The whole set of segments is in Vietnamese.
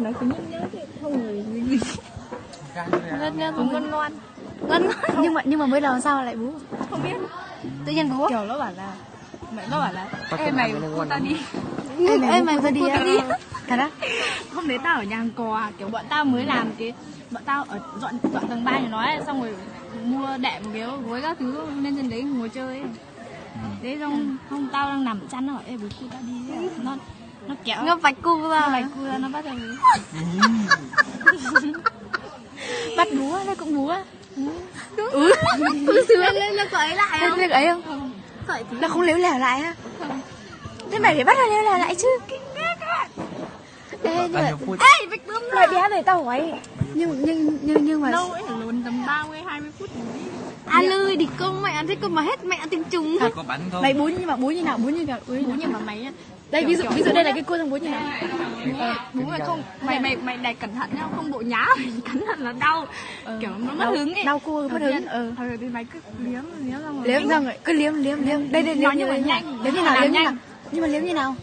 nói cứ nhớ nhớ không người ngon ngon Ngon ngon Nhưng mà nhưng mà mới đầu sao lại bú? Không biết. Tự nhiên bú. Kiểu nó bảo là mẹ nó bảo là ê mày cô ta đi. Ê mày vừa đi. Thật á? hôm đấy tao ở nhà hàng cò kiểu bọn tao mới làm cái bọn tao ở dọn dọn tầng ba nhà nó ấy, xong rồi mua đệm kiểu gối các thứ lên trên đấy ngồi chơi ấy. đấy xong hôm tao đang nằm chăn nó bảo ê bố cô ta đi nó nó kéo Nó vạch cu ra mày cua ra nó bắt đầu Bắt bú á, nó cũng bú á ừ. Sướng. Lên nó cởi lại không? việc ấy không? cởi Nó không liếu lẻo lại á. Thế mày phải bắt nó liếu lẻo lại chứ. Ê, nhưng mà, ê bịch bướm mày bé này tao hỏi. Nhưng nhưng nhưng nhưng mà lâu ấy lùn tầm 30 20 phút mới anh ơi đi công mẹ thích công mà hết mẹ tinh trùng có bắn không? Mày bú nhưng mà bú như nào bú như nào? Bú như nào? mà mày đây ví dụ ví dụ đây là cái cua thằng bú như nào? Ờ, bố mày không mày mày mày đẩy cẩn thận nhá không bộ nhá cẩn thận là đau. Kiểu nó mất hứng ấy. đau cua mất hứng, ừ. thôi thì mày cứ liếm liếm ra rồi liếm ra rồi cứ liếm liếm liếm. Đây đây liếm nhưng mà liếm nhanh, liếm như nào liếm như nhanh. nào? Nhưng mà liếm như nào?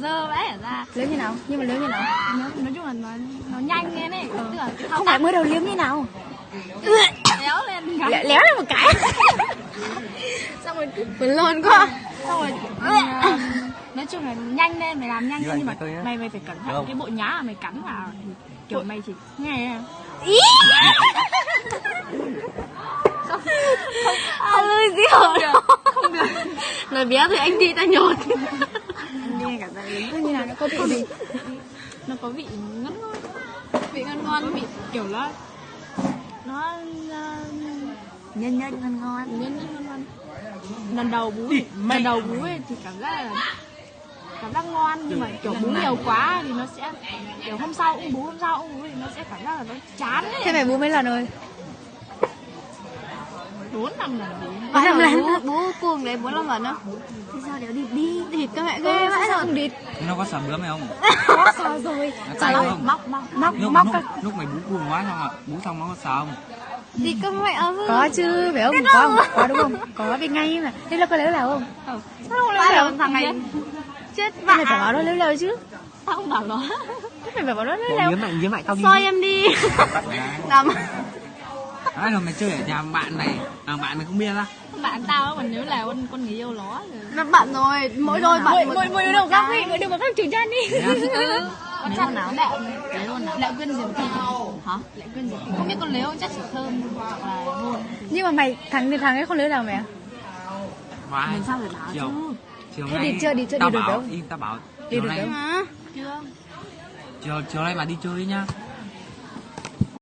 Dơ vãi ra liếm như nào? Nhưng mà liếm như nào? Nói, chung là nó nó nhanh lên ấy. Tức là cái thao không phải mới đầu liếm như nào léo lên cái Lé- léo lên một cái. Xong rồi cứ buồn lồn quá. Xong rồi ờ, nói chung là nhanh lên mày làm nhanh Như lên nhưng mà mày mày phải cẩn thận Được. cái bộ nhá mà mày cắn vào. Kiểu mày chỉ nghe ý! Không ơi gì hả không được lời bé thì anh đi ta nhột. Nghe cả gia đình như nào nó có vị nó có vị ngon ngon vị ngon ngon vị kiểu nó nó ờ, nhân nhân ngon ngon. Nhân nhân ngon ngon. Lần đầu bú thì- lần đầu bú ấy thì cảm giác là cảm giác ngon nhưng mà kiểu bú nhiều quá thì nó sẽ kiểu hôm sau cũng bú hôm sau cũng bú thì nó sẽ cảm giác là nó chán thế ấy mày bú mấy lần rồi? Bốn năm lần bú. Bốn năm lần bố cuồng đấy bốn năm lần á. Thì sao đéo đi đi thịt các mẹ ghê rồi địt nó có sầm bướm hay không? Có sao rồi. Ơi, không? Móc móc móc lúc móc lúc, các lúc mày bú cuồng quá xong à bú xong nó có sờ không? Thì các mẹ ơi. Có chứ phải không? Có không? Có đúng không? Có biết ngay mà. Thế nó có léo lèo không? Ừ. léo lèo thằng này chết thế mày phải bảo nó léo lèo chứ. Tao không bảo nó. Thế mày phải bảo nó liếm lại tao đi. Soi em đi. Làm Đấy rồi mày chơi ở nhà bạn mày à, bạn mày không biết á. Bạn tao còn nhớ là con con người yêu nó rồi. Nó bận rồi mỗi đôi bận mỗi mỗi một góc đi mỗi đứa một góc chửi chân đi con chắc nào? Lệ lệ luôn nào? Lệ quyên diệp thị hả? Lệ quyên thị không biết con lấy không chắc chỉ thơm hoặc là nhưng mà mày thằng thằng ấy không léo lèo mày à Vãi. mình sao phải bảo chiều. chứ? Chiều Thế nay đi chơi, đi chơi, tao đi được bảo đâu? đi tao bảo Đi chiều được nay đâu? hả? Chưa. Chiều chiều nay mà đi chơi nhá